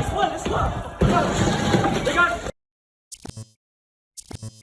Let's go, let's go.